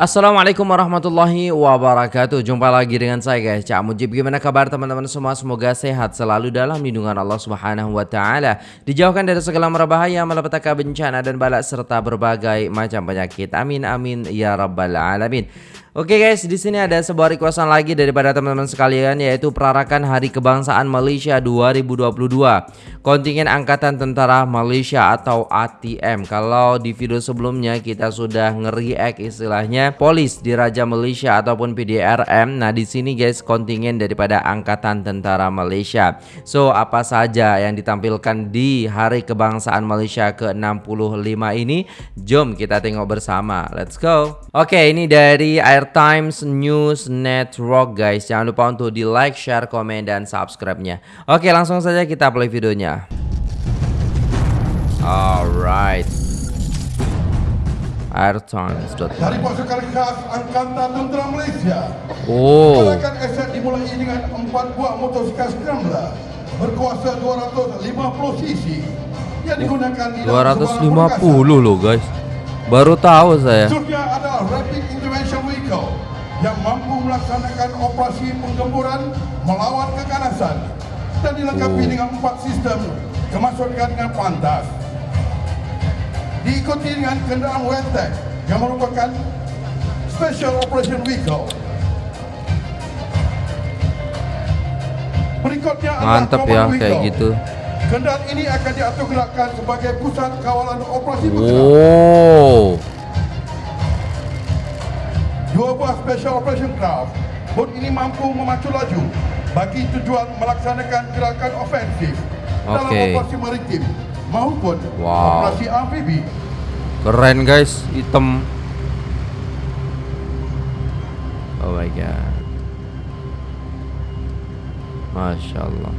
Assalamualaikum warahmatullahi wabarakatuh. Jumpa lagi dengan saya guys. Cak Mujib Gimana kabar teman-teman semua? Semoga sehat selalu dalam lindungan Allah subhanahu wa ta'ala. Dijauhkan dari segala merbahaya Malapetaka bencana dan balak Serta berbagai macam penyakit. Amin amin ya rabbal alamin Oke guys, di sini ada sebuah requestan lagi daripada teman-teman sekalian yaitu perarakan Hari Kebangsaan Malaysia 2022. Kontingen Angkatan Tentara Malaysia atau ATM. Kalau di video sebelumnya kita sudah nge-react istilahnya polis di Raja Malaysia ataupun PDRM. Nah, di sini guys kontingen daripada Angkatan Tentara Malaysia. So, apa saja yang ditampilkan di Hari Kebangsaan Malaysia ke-65 ini? Jom kita tengok bersama. Let's go. Oke, ini dari Air Times News Network guys. Jangan lupa untuk di like, share, komen, dan subscribe-nya. Oke langsung saja kita play videonya. Alright. Airtimes.com Dari pasukan khas Angkatan Tentera Malaysia. Oh. Gerakan aset dimulai dengan 4 buah motosikal Scrambler Berkuasa 250 cc Yang digunakan di dalam 250 loh guys Baru tahu saya Seterusnya adalah Rapid Intervention Vehicle yang mampu melaksanakan operasi penggemburan melawan keganasan dan dilengkapi Oh. dengan empat sistem kemasukan dengan pantas. Diikuti dengan kenderaan WTEC yang merupakan Special Operation Vehicle. Berikutnya Mantap ya Vehicle. kayak gitu Kendaraan ini akan diatur gerakkan sebagai pusat kawalan operasi bergerak. Oh Dua buah Special Operation Craft Bot ini mampu memacu laju bagi tujuan melaksanakan gerakan ofensif dalam Okey. operasi maritim maupun Wow. operasi amfibi. Keren guys Hitam Oh my god Masya Allah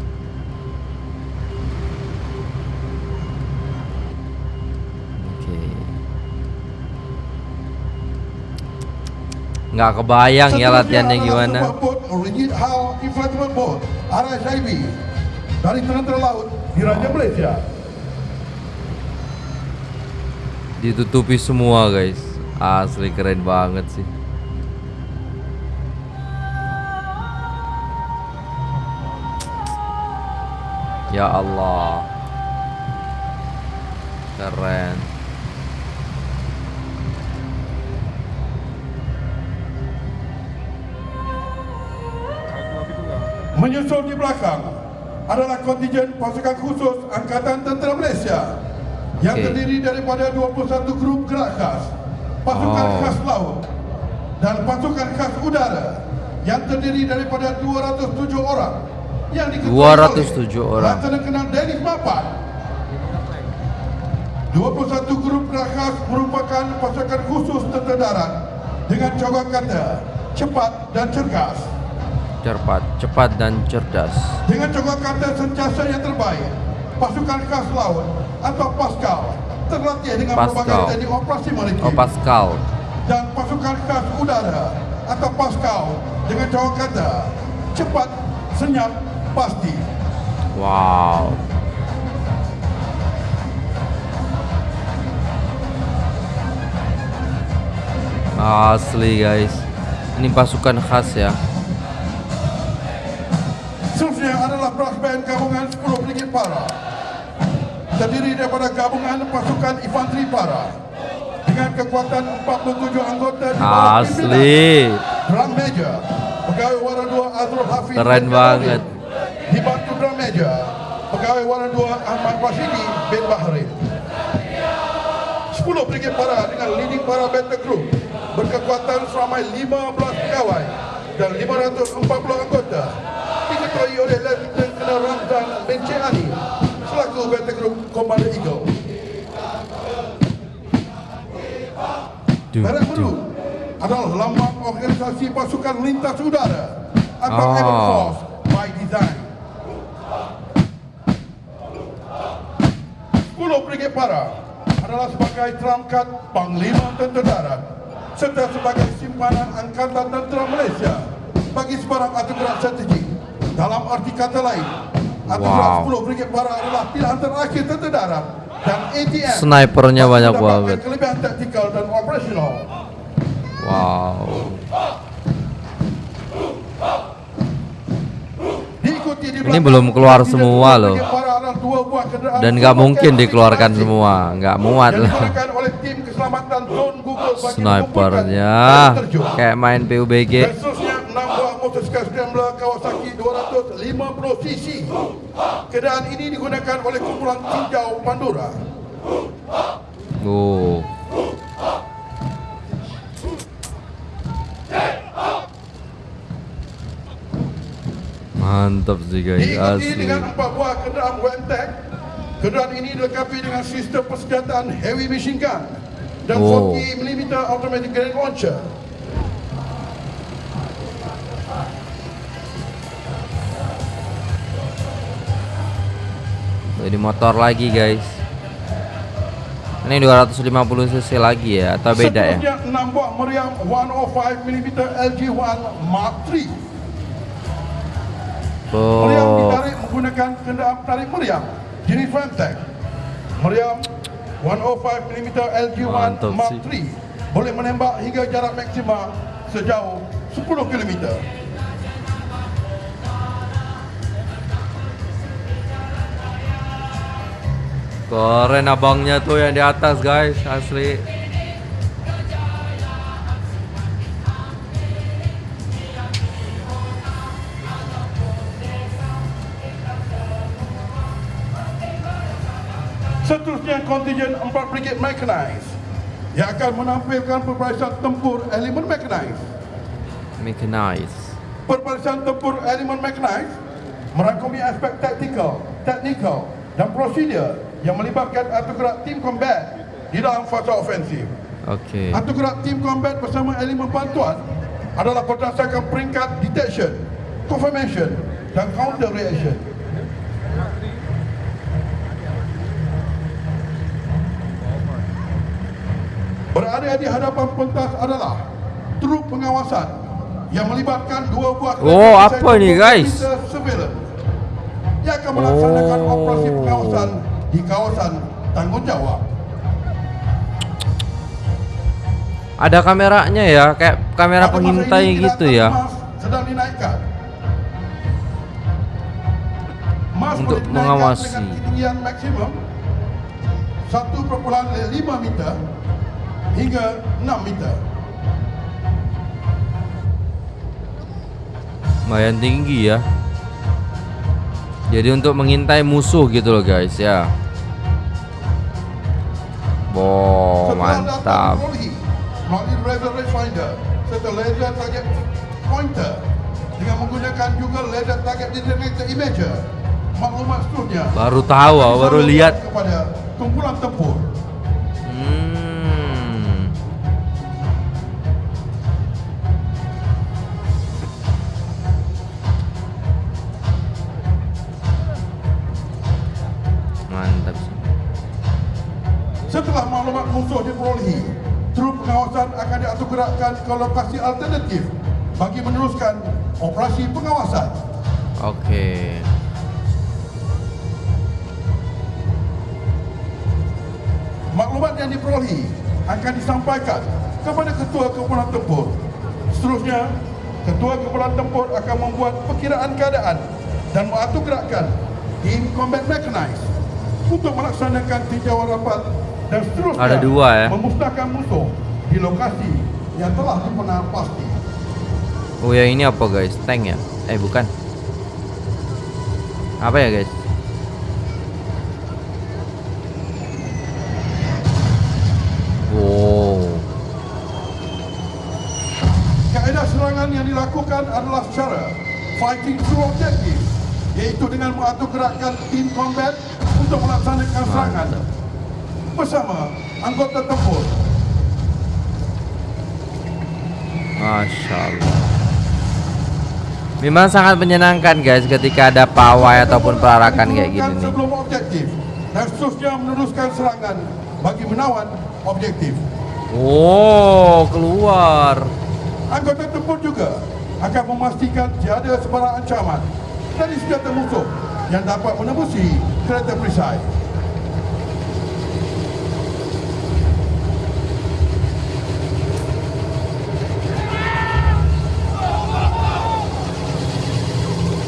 Nggak kebayang ya latihannya gimana. Inflatable Boat RSIB dari Laut di Raja Malaysia. Ditutupi semua guys. Asli keren banget sih. Ya Allah. Keren Menyusul di belakang adalah kontingen pasukan khusus Angkatan Tentera Malaysia yang Okey. terdiri daripada 21 grup gerak khas, pasukan Oh. khas laut dan pasukan khas udara yang terdiri daripada 207 orang yang diketuai 207 oleh orang. Laksana Dennis Mapan. 21 grup gerak khas merupakan pasukan khusus tentera darat dengan cogok kata cepat dan cergas. Cepat, cepat dan cerdas. Dengan cogok kata sentiasa yang terbaik, pasukan khas laut atau Pascal terlatih dengan Pascal. berbagai teknik operasi maritim. Oh Pascal. Dan pasukan khas udara atau Pascal dengan cogok kata cepat, senyap, pasti. Wow. Asli guys. Ini pasukan khas ya Para terdiri daripada gabungan pasukan infanteri para dengan kekuatan 47 anggota di bawah Asli. Drum Major Pegawai Warna 2 Azrul Hafiz Keren banget. Dibantu Drum Major Pegawai Warna 2 Ahmad Rashidi bin Bahrain 10 Brigade Para dengan leading para battle group berkekuatan seramai 15 pegawai dan 540 anggota diketuai oleh Lieutenant Duh. Biru adalah lambang organisasi pasukan lintas udara atau Oh. Air Force by design. 10 Brigade Para adalah sebagai terangkat Panglima Tentera Darat serta sebagai simpanan Angkatan Tentera Malaysia bagi sebarang atur gerak strategik. Dalam arti kata lain, atur gerak Wow. 10 Brigade Para adalah pilihan terakhir Tentera Darat Snipernya banyak banget. Kelebihan taktikal dan operasional. Wow. Ini belum keluar semua loh. Dan nggak mungkin dikeluarkan semua, nggak muat lah. digunakan oleh tim keselamatan drone Google bagi Snipernya kayak main PUBG. Dan seterusnya 6 buah motosikal scrambler Kawasaki 250cc. Kenderaan ini digunakan oleh kumpulan tinjau Pandora. Oh. Mantap sih guys, Diikuti asli. dengan 4 buah kenderaan WMTEC. Kenderaan ini dilengkapi dengan sistem persenjataan heavy machine gun dan Oh. 40mm automatic grenade launcher. Ini motor lagi guys. Ini 250 cc lagi ya atau beda ya? 6 buah meriam 105mm LG1 Mark III. Meriam Oh, ditarik menggunakan kenderaan tarik meriam jenis Femtech. Meriam 105mm LG1 Mantap Mark. III boleh menembak hingga jarak maksimal sejauh 10 km. Keren abangnya tuh yang di atas guys, asli. Seterusnya kontingen 4 Brigade Mechanized yang akan menampilkan perbarisan tempur elemen mechanized. Mechanized. Perbarisan tempur elemen mechanized merangkumi aspek taktikal, teknikal dan prosedur yang melibatkan atur gerak tim combat di dalam fasa ofensif. Oke. Atur gerak tim combat bersama elemen bantuan adalah berdasarkan peringkat detection, confirmation dan counter reaction. Berada di hadapan pentas adalah truk pengawasan yang melibatkan dua buah Oh, apa ni, guys? surveillance yang akan melaksanakan Oh. operasi pengawasan di kawasan tanggungjawab. Ada kameranya ya, kayak kamera Pada pengintai gitu ya. emas sedang dinaikkan. Mas Untuk mengawasi. dengan ketinggian maksimum 1.5 meter hingga 6 meter. Lumayan tinggi ya. Jadi untuk mengintai musuh gitu loh guys ya. Wow, mantap. dengan menggunakan juga laser target imager. Maklumat seterusnya Baru tahu, ah, baru lihat. kepada kumpulan tempur. Akan diatur gerakkan ke lokasi alternatif bagi meneruskan operasi pengawasan. Oke. Maklumat yang diperolehi akan disampaikan kepada ketua kumpulan tempur. Seterusnya, ketua kumpulan tempur akan membuat perkiraan keadaan dan mengatur gerakan tim combat mechanized untuk melaksanakan tinjauan rapat dan seterusnya Ada dua, ya? memusnahkan musuh di lokasi yang telah pasti. Oh ya ini apa guys? Tank ya? Eh bukan. Apa ya guys? Wow. Kaedah serangan yang dilakukan adalah secara fighting through objective iaitu dengan mengatur gerakan tim combat untuk melaksanakan serangan bersama anggota tempur. Masya Allah. Memang sangat menyenangkan guys ketika ada pawai ataupun perarakan kayak gini nih. Sebelum objektif dan seterusnya meneruskan serangan bagi menawan objektif. Oh keluar. Anggota tempur juga akan memastikan tiada sebarang ancaman dari senjata musuh yang dapat menembusi kereta perisai.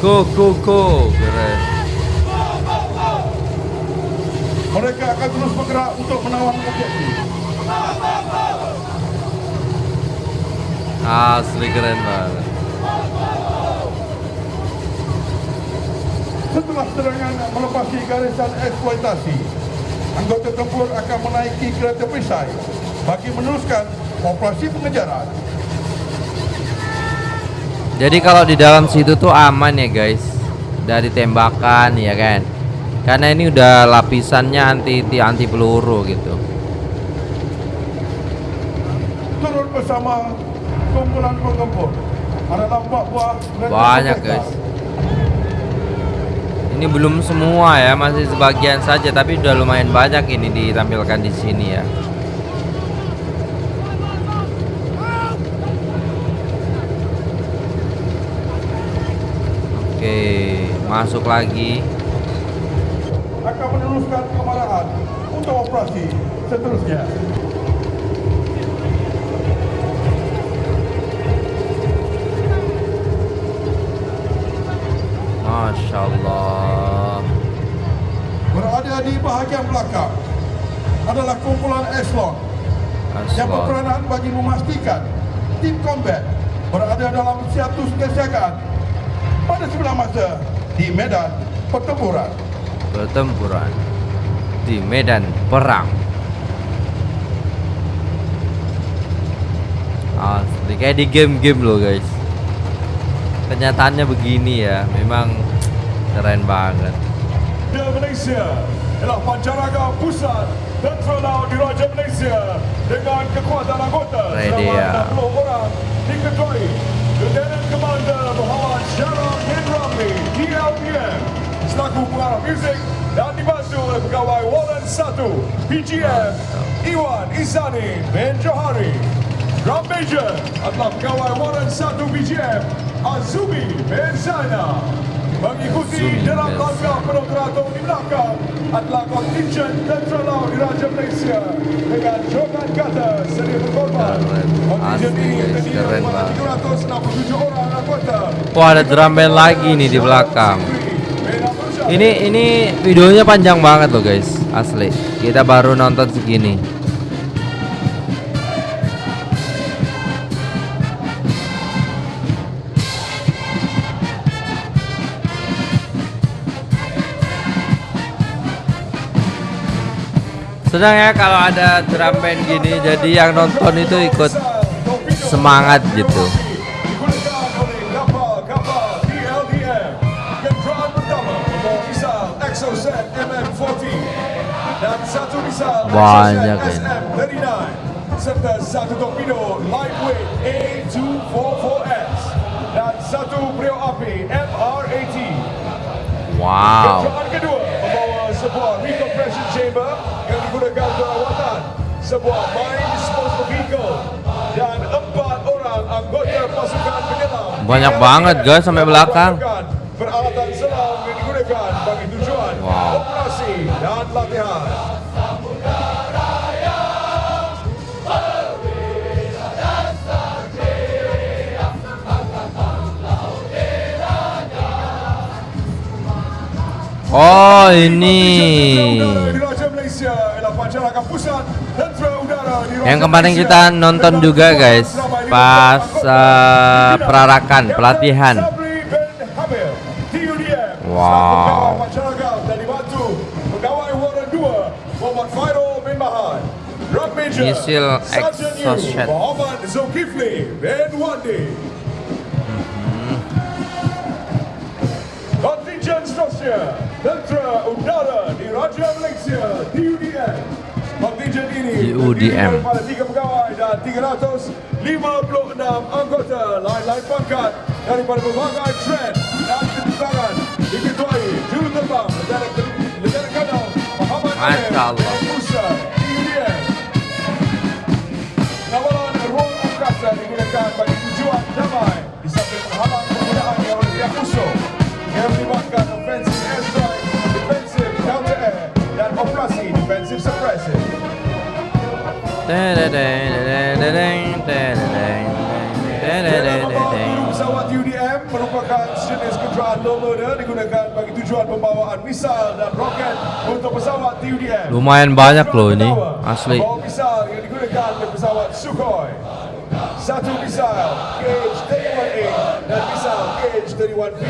Go go go. Keren. Mereka akan terus bergerak untuk menawan objektif. Asli keren banget. Setelah serangan melepasi garisan eksploitasi, anggota tempur akan menaiki kereta perisai bagi meneruskan operasi pengejaran. Jadi kalau di dalam situ tuh aman ya guys dari tembakan ya kan. Karena ini udah lapisannya anti anti peluru gitu. Turun bersama kumpulan penggempur. Ada nampak buah Banyak guys. Ini belum semua ya, masih sebagian saja tapi udah lumayan banyak ini ditampilkan di sini ya. Oke, masuk lagi. akan meneruskan kemarahan untuk operasi seterusnya. Masya Allah. Berada di bahagian belakang adalah kumpulan Eslon yang berperanan bagi memastikan tim combat berada dalam siatus kesiagaan pada sebelah masa di medan pertempuran. Pertempuran di medan perang. Asli kayak di game-game loh guys. Kenyataannya begini ya, memang keren banget. Di Malaysia ialah Pancaraga Pusat Tentera Laut Diraja Malaysia dengan kekuatan anggota selama 60 orang diketuai Lieutenant Commander Muhammad Syarah bin Ramli DLPM selaku pengarah muzik dan dibantu oleh pegawai Warren 1 PGM Iwan Isani bin Johari Drum Major adalah pegawai Warren 1 BGM Azumi bin Zainal Mengikuti dalam langkah penoperator di belakang adalah kontingen Tentera Laut Diraja Malaysia dengan jogan kata sedia berkorban. Kontingen ini terdiri daripada banget. 367 orang anggota. Wah ada drum band lagi nih di belakang. Ini ini videonya panjang banget loh guys, asli. Kita baru nonton segini. Sedang ya kalau ada drum band gini, jadi yang nonton itu ikut semangat gitu. Banyak ini. SM39 serta satu torpedo lightweight A244S dan satu beliau api MR80. Wow. Kenderaan kedua membawa sebuah recompression chamber yang digunakan untuk rawatan, sebuah mine disposal vehicle dan empat orang anggota pasukan penyelam. Banyak banget, guys, sampai belakang. Udara Diraja yang kemarin kita nonton juga guys pas Pimpinan perarakan pelatihan. Wow. selaku pegawai Pancaraga dan dibantu pegawai Warren 2 Muhammad Fairul bin Mahan. Drum Major Misil exocet. Muhammad Zulkifli Udara Diraja Malaysia TUDM Kontingen ini TUDM. terdiri daripada tiga pegawai dan 356 anggota lain-lain pangkat daripada berbagai trend dan kedudukan diketuai juruterbang Lieutenant Lieutenant Colonel Muhammad Masya Amir Allah. bin Musa sejenis kenderaan low loader digunakan bagi tujuan pembawaan misal dan roket untuk pesawat TUDM. Lumayan banyak loh ini, asli. Pembawa misal yang digunakan oleh pesawat Sukhoi. Satu misal KH-31A dan misal KH-31B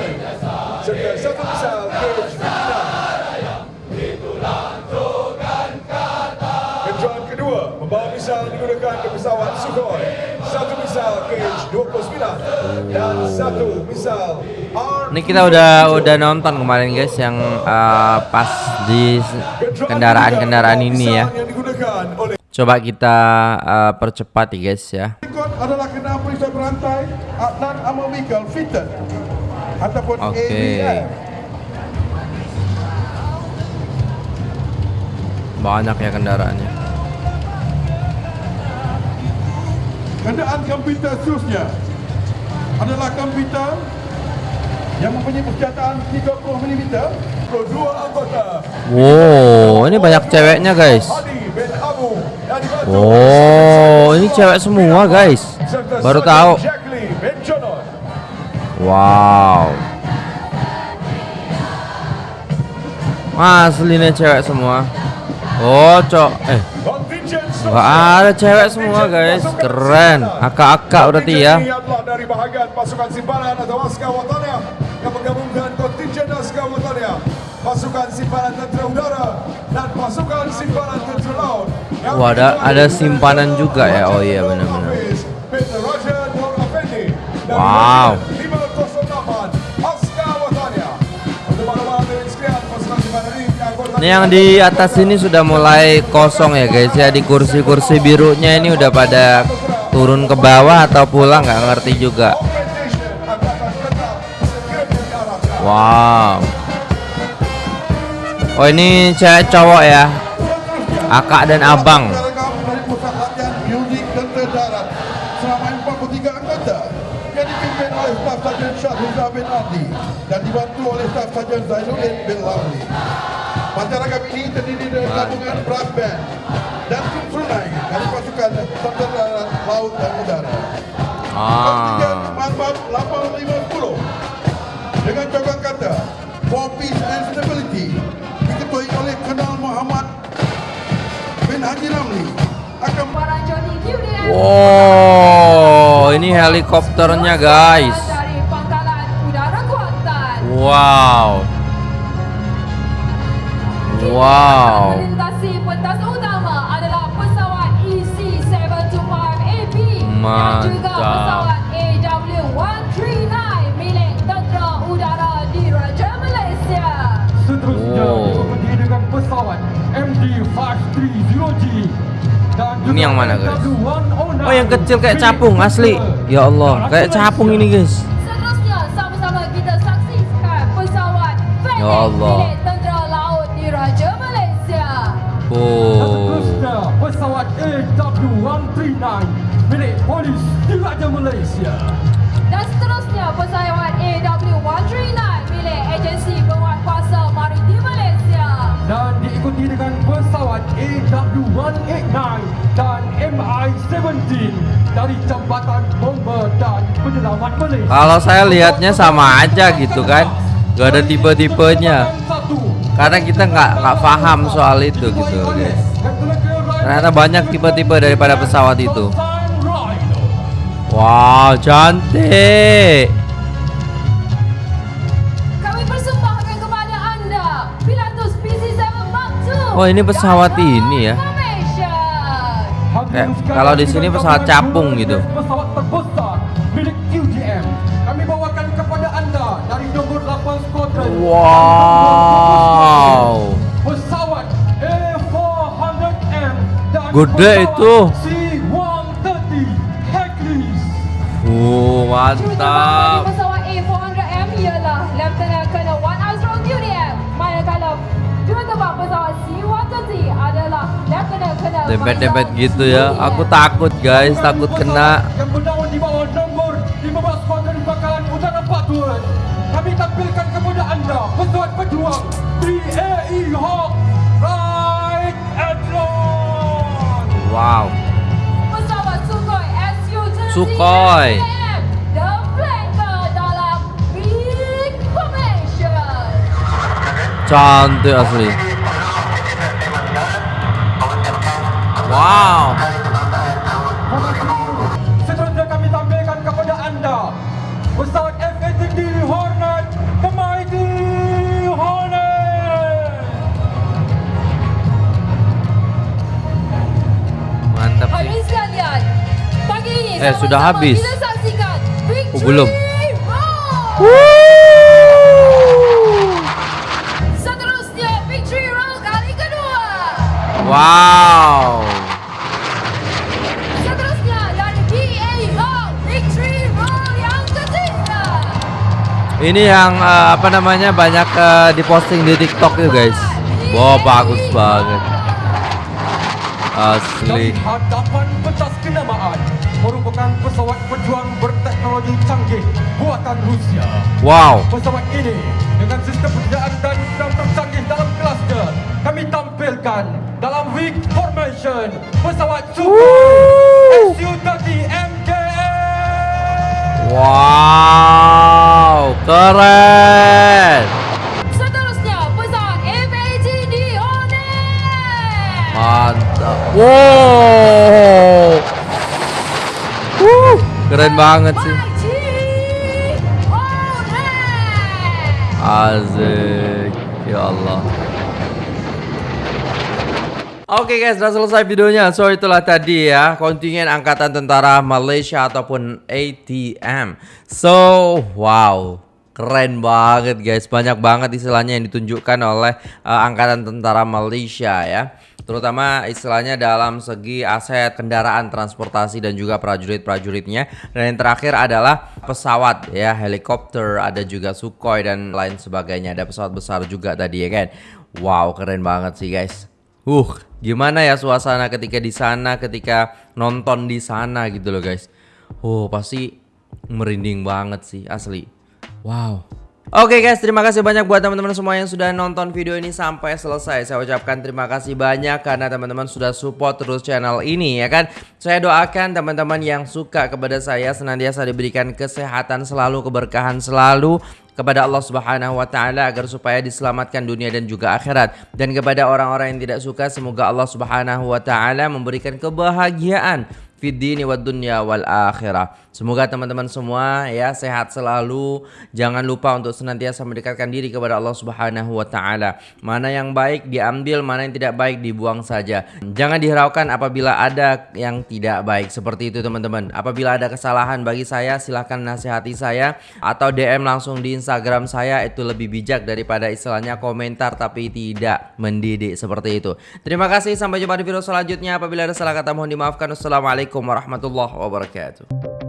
serta satu misal KH-59. Kedua membawa misal digunakan oleh pesawat Sukhoi. Satu misal KH-29 dan satu misal R Ini kita udah udah nonton kemarin guys yang uh, pas di kendaraan-kendaraan ini ya. Coba kita uh, percepat ya guys ya. Adalah perisai berantai Adnan Fitted ataupun Oke. AVF. Banyak ya kendaraannya. Kenderaan komputer seterusnya adalah komputer yang mempunyai persenjataan 30mm dua anggota Wow, ini banyak ceweknya guys. Oh, ini cewek semua guys. Baru tahu. Wow. Aslinya cewek semua. Oh, cok. Eh, Nggak ada cewek semua guys. Keren. Akak-akak berarti ya. Dari bahagian pasukan simpanan atau askar watania yang menggabungkan kontingen askar watania, pasukan simpanan tentera udara dan pasukan simpanan tentera laut. yang Wah, ada- ada simpanan juga ya? Oh iya, benar-benar. Wow. Ini yang di atas ini sudah mulai kosong ya guys ya. Di kursi-kursi birunya ini udah pada turun ke bawah atau pulang nggak ngerti juga. Wow. Oh ini cewek cowok ya. Akak dan abang. Gabungan brass band dan sunai dari pasukan tentera darat, laut dan udara. Ah. Manbab 850 dengan cokoh kata For Peace and Stability diketuai oleh Kenal Muhammad bin Haji Ramli akan Wow, ini helikopternya guys. dari Pangkalan Udara Kuantan. Wow. Wow. Melintasi pentas utama adalah pesawat E EC-725AB dan juga Mantap. pesawat AW139 milik Tentera Udara Diraja Malaysia. Seterusnya Oh. diikuti dengan pesawat MD530G dan Ini yang mana, guys? W109 Oh, yang kecil kayak capung asli. Ya Allah, kayak capung ini guys. Seterusnya sama-sama kita saksikan pesawat Ya Allah. Oh. pesawat AW139 milik Polis Diraja Malaysia. Dan seterusnya pesawat AW139 milik Agensi Penguatkuasa Maritim Malaysia. Dan diikuti dengan pesawat AW189 dan MI-17 dari Jambatan Bomber dan Penyelamat Malaysia. Kalau saya lihatnya sama aja gitu kan. Gak ada tipe-tipenya. Karena kita nggak nggak paham soal itu gitu guys. Ternyata banyak tipe-tipe daripada pesawat itu. Wow, cantik. Kami persembahkan kepada anda Pilatus PC-7 Mark II. Oh, ini pesawat ini ya. Kayak kalau di sini pesawat capung gitu. Wow. Pesawat A400M dan Gede pesawat itu. C130 Hercules. Uh, Juru terbang dari mantap. pesawat A400M ialah Lieutenant Colonel Wan Azrul QDM. Manakala juru terbang pesawat C130 adalah Lieutenant Colonel Dempet-dempet Faisal gitu ya. Aku takut guys, takut kena. Tây Học Right and Wrong Wow. Sukhoi. Can diyor asli Wow. Eh, sudah habis. Oh, belum. Roll. Seterusnya Victory Roll kali kedua. Wow. Seterusnya dari BA Hall Victory Roll yang ketiga. Ini yang eh, apa namanya banyak eh, diposting di TikTok itu guys. Wah bagus banget. Asli. Pesawat pejuang berteknologi canggih buatan Rusia. Wow. Pesawat ini dengan sistem perjalanan dan sistem tercanggih dalam kelasnya kami tampilkan dalam weak formation pesawat Sukhoi Su-30 MKA. Wow. Keren. Seterusnya pesawat F-18D Hornet. Mantap. Wow. Keren banget sih. Asik. Ya Allah. Oke guys, sudah selesai videonya. So itulah tadi ya kontingen angkatan tentara Malaysia ataupun ATM. So wow, keren banget guys. Banyak banget istilahnya yang ditunjukkan oleh uh, angkatan tentara Malaysia ya. Terutama istilahnya dalam segi aset kendaraan transportasi dan juga prajurit-prajuritnya. Dan yang terakhir adalah pesawat ya, helikopter, ada juga Sukhoi dan lain sebagainya. Ada pesawat besar juga tadi ya kan. Wow, keren banget sih guys. Uh, gimana ya suasana ketika di sana, ketika nonton di sana gitu loh guys. Oh, pasti merinding banget sih asli. Wow. Oke guys, terima kasih banyak buat teman-teman semua yang sudah nonton video ini sampai selesai. Saya ucapkan terima kasih banyak karena teman-teman sudah support terus channel ini ya kan. Saya doakan teman-teman yang suka kepada saya senantiasa diberikan kesehatan selalu, keberkahan selalu kepada Allah Subhanahu wa taala agar supaya diselamatkan dunia dan juga akhirat. Dan kepada orang-orang yang tidak suka semoga Allah Subhanahu wa taala memberikan kebahagiaan fid dini wad dunya wal akhirah. Semoga teman-teman semua ya sehat selalu. Jangan lupa untuk senantiasa mendekatkan diri kepada Allah Subhanahu wa taala. Mana yang baik diambil, mana yang tidak baik dibuang saja. Jangan dihiraukan apabila ada yang tidak baik. Seperti itu teman-teman. Apabila ada kesalahan bagi saya silahkan nasihati saya atau DM langsung di Instagram saya itu lebih bijak daripada istilahnya komentar tapi tidak mendidik seperti itu. Terima kasih sampai jumpa di video selanjutnya. Apabila ada salah kata mohon dimaafkan. Wassalamualaikum warahmatullahi wabarakatuh.